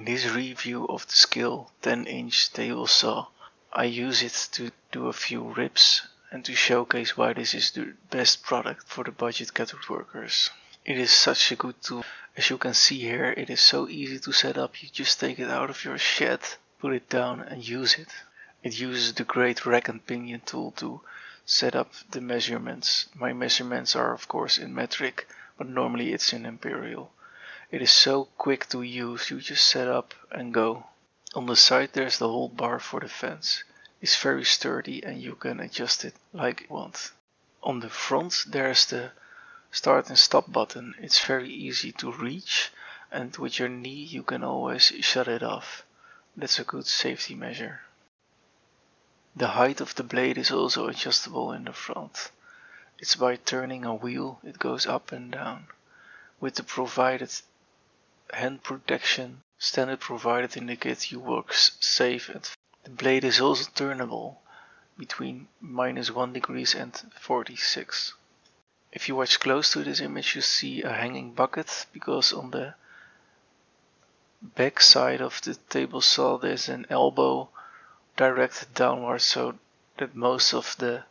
In this review of the Skil 10 inch table saw, I use it to do a few rips and to showcase why this is the best product for the budget cat workers. It is such a good tool. As you can see here, it is so easy to set up. You just take it out of your shed, put it down and use it. It uses the great rack and pinion tool to set up the measurements. My measurements are of course in metric, but normally it's in imperial. It is so quick to use, you just set up and go. On the side there's the hold bar for the fence. It's very sturdy and you can adjust it like you want. On the front there's the start and stop button. It's very easy to reach and with your knee you can always shut it off. That's a good safety measure. The height of the blade is also adjustable in the front. It's by turning a wheel it goes up and down. With the provided hand protection standard provided in the kit you work safe and the blade is also turnable between minus 1 degrees and 46. If you watch close to this image you see a hanging bucket because on the back side of the table saw there's an elbow directed downwards so that most of the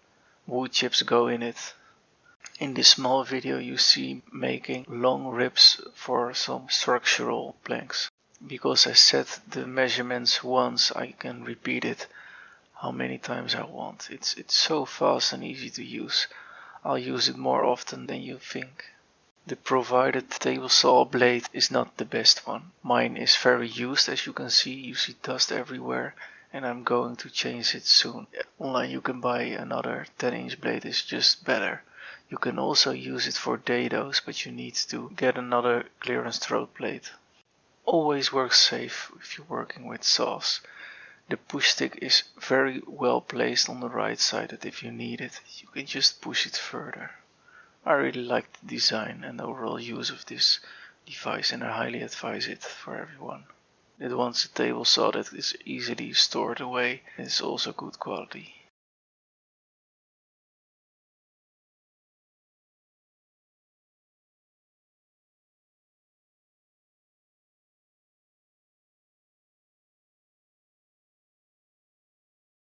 wood chips go in it. In this small video you see making long rips for some structural planks. Because I set the measurements once I can repeat it how many times I want. It's, it's so fast and easy to use. I'll use it more often than you think. The provided table saw blade is not the best one. Mine is very used as you can see, you see dust everywhere and I'm going to change it soon. Online you can buy another 10 inch blade, it's just better. You can also use it for dados, but you need to get another clearance throat plate. Always work safe if you're working with saws. The push stick is very well placed on the right side that if you need it, you can just push it further. I really like the design and overall use of this device and I highly advise it for everyone. It wants a table saw that is easily stored away and is also good quality.